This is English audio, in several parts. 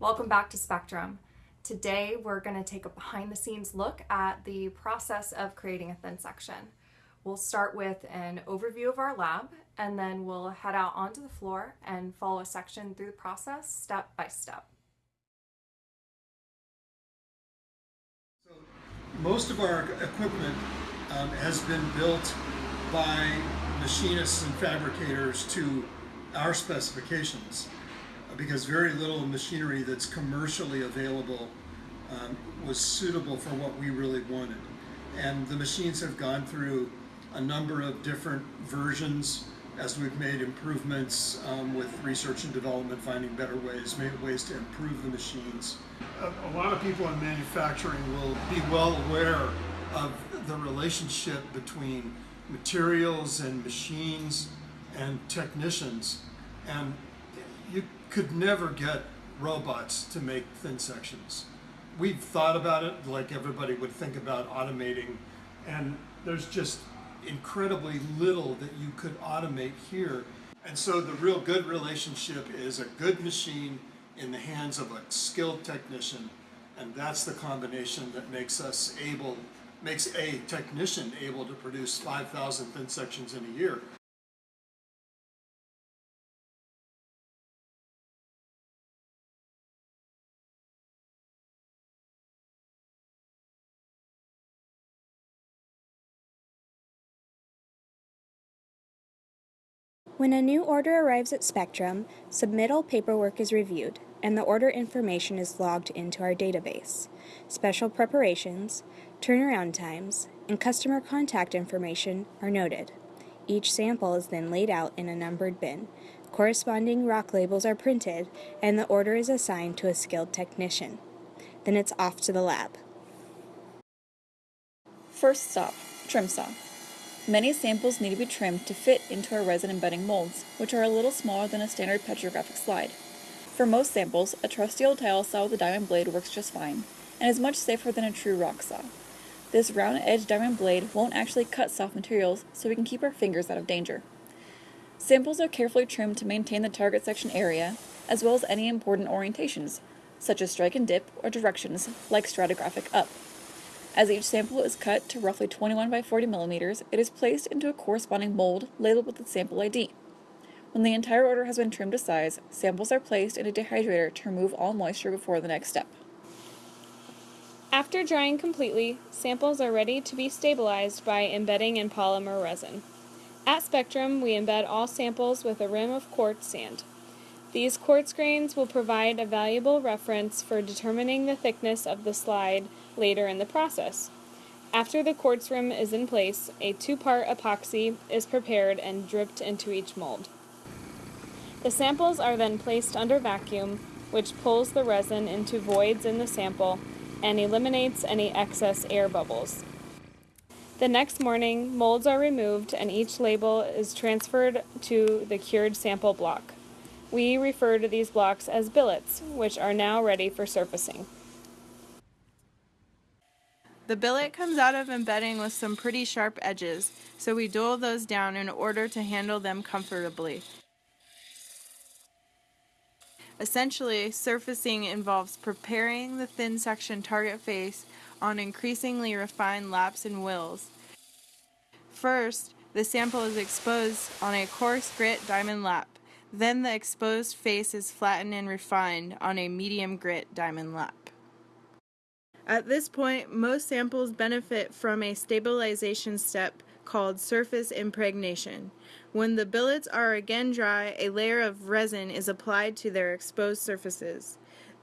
Welcome back to Spectrum. Today we're going to take a behind the scenes look at the process of creating a thin section. We'll start with an overview of our lab and then we'll head out onto the floor and follow a section through the process step by step. So most of our equipment um, has been built by machinists and fabricators to our specifications because very little machinery that's commercially available um, was suitable for what we really wanted. And the machines have gone through a number of different versions as we've made improvements um, with research and development, finding better ways, ways to improve the machines. A, a lot of people in manufacturing will be well aware of the relationship between materials and machines and technicians. And you could never get robots to make thin sections. We've thought about it like everybody would think about automating, and there's just incredibly little that you could automate here. And so the real good relationship is a good machine in the hands of a skilled technician, and that's the combination that makes us able, makes a technician able to produce 5,000 thin sections in a year. When a new order arrives at Spectrum, submittal paperwork is reviewed, and the order information is logged into our database. Special preparations, turnaround times, and customer contact information are noted. Each sample is then laid out in a numbered bin. Corresponding rock labels are printed, and the order is assigned to a skilled technician. Then it's off to the lab. First stop, trim saw. Many samples need to be trimmed to fit into our resin embedding molds, which are a little smaller than a standard petrographic slide. For most samples, a trusty old tile saw with a diamond blade works just fine, and is much safer than a true rock saw. This round-edged diamond blade won't actually cut soft materials, so we can keep our fingers out of danger. Samples are carefully trimmed to maintain the target section area, as well as any important orientations, such as strike and dip or directions like stratigraphic up. As each sample is cut to roughly 21 by 40 millimeters, it is placed into a corresponding mold labeled with the sample ID. When the entire order has been trimmed to size, samples are placed in a dehydrator to remove all moisture before the next step. After drying completely, samples are ready to be stabilized by embedding in polymer resin. At Spectrum, we embed all samples with a rim of quartz sand. These quartz grains will provide a valuable reference for determining the thickness of the slide later in the process. After the quartz rim is in place, a two-part epoxy is prepared and dripped into each mold. The samples are then placed under vacuum, which pulls the resin into voids in the sample and eliminates any excess air bubbles. The next morning, molds are removed and each label is transferred to the cured sample block. We refer to these blocks as billets, which are now ready for surfacing. The billet comes out of embedding with some pretty sharp edges, so we dull those down in order to handle them comfortably. Essentially, surfacing involves preparing the thin section target face on increasingly refined laps and wheels. First, the sample is exposed on a coarse grit diamond lap. Then the exposed face is flattened and refined on a medium grit diamond lap. At this point, most samples benefit from a stabilization step called surface impregnation. When the billets are again dry, a layer of resin is applied to their exposed surfaces.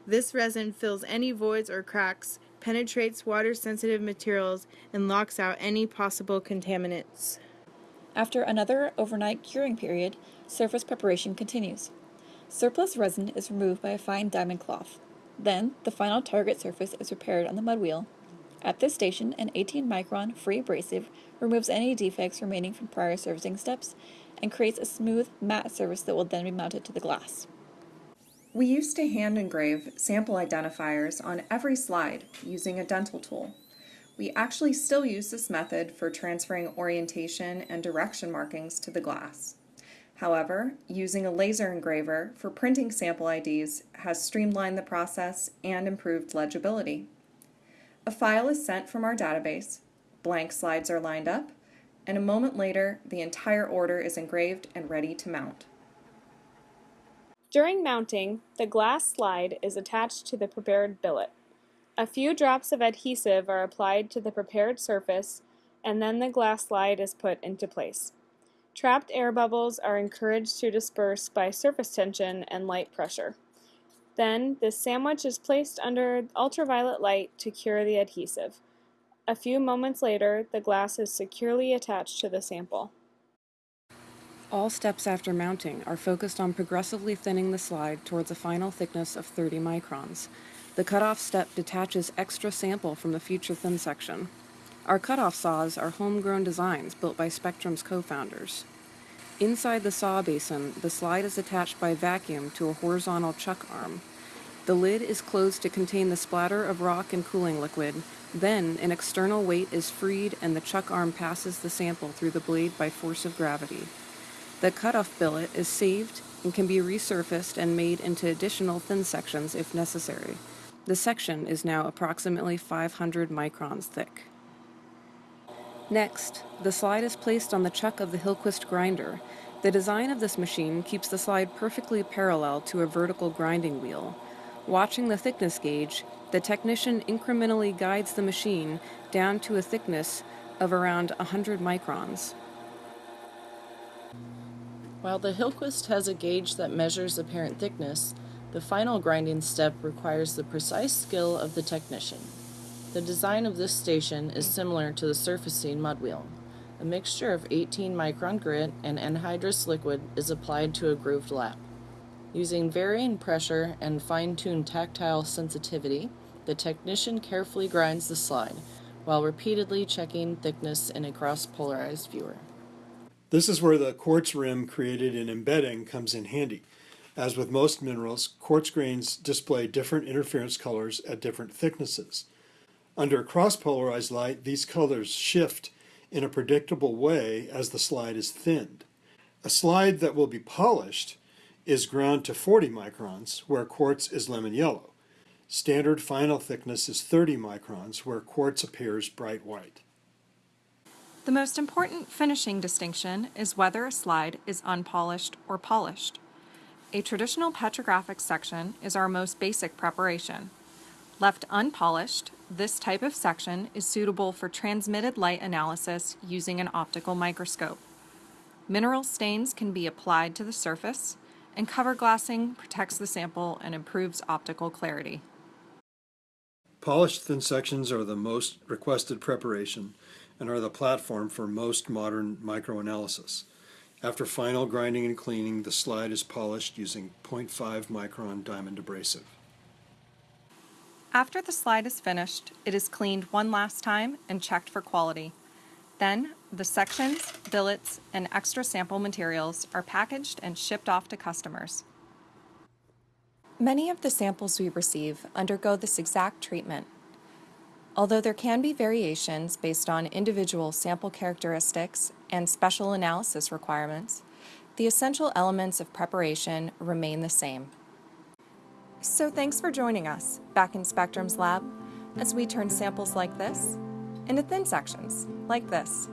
This resin fills any voids or cracks, penetrates water-sensitive materials, and locks out any possible contaminants. After another overnight curing period, surface preparation continues. Surplus resin is removed by a fine diamond cloth. Then, the final target surface is prepared on the mud wheel. At this station, an 18 micron free abrasive removes any defects remaining from prior surfacing steps and creates a smooth, matte surface that will then be mounted to the glass. We used to hand engrave sample identifiers on every slide using a dental tool. We actually still use this method for transferring orientation and direction markings to the glass. However, using a laser engraver for printing sample IDs has streamlined the process and improved legibility. A file is sent from our database, blank slides are lined up, and a moment later, the entire order is engraved and ready to mount. During mounting, the glass slide is attached to the prepared billet. A few drops of adhesive are applied to the prepared surface and then the glass slide is put into place. Trapped air bubbles are encouraged to disperse by surface tension and light pressure. Then, the sandwich is placed under ultraviolet light to cure the adhesive. A few moments later, the glass is securely attached to the sample. All steps after mounting are focused on progressively thinning the slide towards a final thickness of 30 microns. The cutoff step detaches extra sample from the future thin section. Our cutoff saws are homegrown designs built by Spectrum's co-founders. Inside the saw basin, the slide is attached by vacuum to a horizontal chuck arm. The lid is closed to contain the splatter of rock and cooling liquid. Then, an external weight is freed and the chuck arm passes the sample through the blade by force of gravity. The cutoff billet is saved and can be resurfaced and made into additional thin sections if necessary. The section is now approximately 500 microns thick. Next, the slide is placed on the chuck of the Hillquist grinder. The design of this machine keeps the slide perfectly parallel to a vertical grinding wheel. Watching the thickness gauge, the technician incrementally guides the machine down to a thickness of around 100 microns. While the Hillquist has a gauge that measures apparent thickness, the final grinding step requires the precise skill of the technician. The design of this station is similar to the surfacing mud wheel. A mixture of 18 micron grit and anhydrous liquid is applied to a grooved lap. Using varying pressure and fine-tuned tactile sensitivity, the technician carefully grinds the slide while repeatedly checking thickness in a cross-polarized viewer. This is where the quartz rim created in embedding comes in handy. As with most minerals, quartz grains display different interference colors at different thicknesses. Under cross-polarized light, these colors shift in a predictable way as the slide is thinned. A slide that will be polished is ground to 40 microns, where quartz is lemon yellow. Standard final thickness is 30 microns, where quartz appears bright white. The most important finishing distinction is whether a slide is unpolished or polished. A traditional petrographic section is our most basic preparation. Left unpolished, this type of section is suitable for transmitted light analysis using an optical microscope. Mineral stains can be applied to the surface, and cover glassing protects the sample and improves optical clarity. Polished thin sections are the most requested preparation and are the platform for most modern microanalysis. After final grinding and cleaning, the slide is polished using 0.5 micron diamond abrasive. After the slide is finished, it is cleaned one last time and checked for quality. Then, the sections, billets, and extra sample materials are packaged and shipped off to customers. Many of the samples we receive undergo this exact treatment. Although there can be variations based on individual sample characteristics and special analysis requirements, the essential elements of preparation remain the same. So thanks for joining us back in Spectrum's lab as we turn samples like this into thin sections like this.